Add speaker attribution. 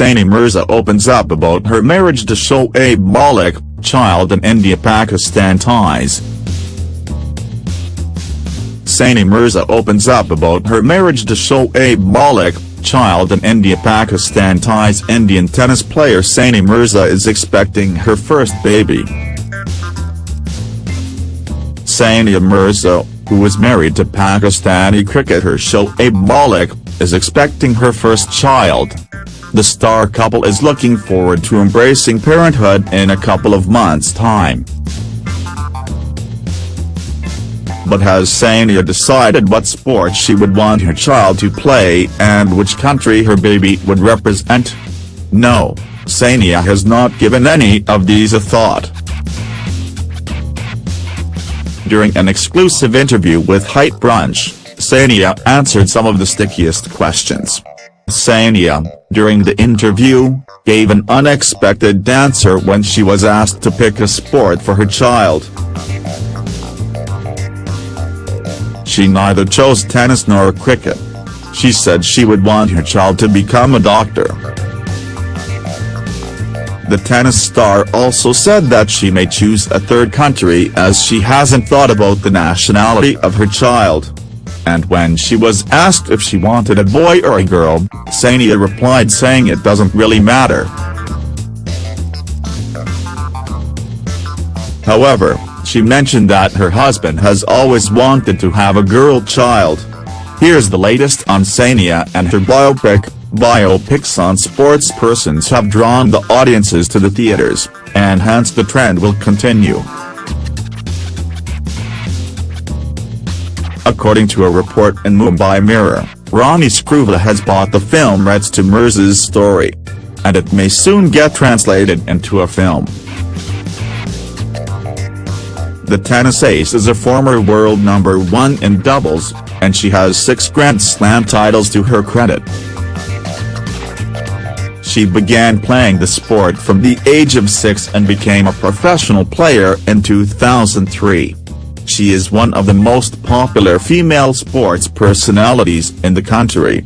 Speaker 1: Saina Mirza opens up about her marriage to Shoaib Malik, child and India-Pakistan ties. Saina Mirza opens up about her marriage to Shoaib Malik, child and India-Pakistan ties Indian tennis player Saina Mirza is expecting her first baby. Sania Mirza, who is married to Pakistani cricketer Shoaib Malik, is expecting her first child. The star couple is looking forward to embracing parenthood in a couple of months' time. But has Sania decided what sport she would want her child to play and which country her baby would represent? No, Sania has not given any of these a thought. During an exclusive interview with HT Brunch, Sania answered some of the stickiest questions. Sania, during the interview, gave an unexpected answer when she was asked to pick a sport for her child. She neither chose tennis nor cricket. She said she would want her child to become a doctor. The tennis star also said that she may choose a third country as she hasn't thought about the nationality of her child. And when she was asked if she wanted a boy or a girl, Sania replied saying it doesn't really matter. However, she mentioned that her husband has always wanted to have a girl child. Here's the latest on Sania and her biopic. Biopics on sports persons have drawn the audiences to the theaters, and hence the trend will continue. According to a report in Mumbai Mirror, Ronnie Screwvala has bought the film rights to Mirza's story. And it may soon get translated into a film. The tennis ace is a former world number one in doubles, and she has six Grand Slam titles to her credit. She began playing the sport from the age of six and became a professional player in 2003. She is one of the most popular female sports personalities in the country.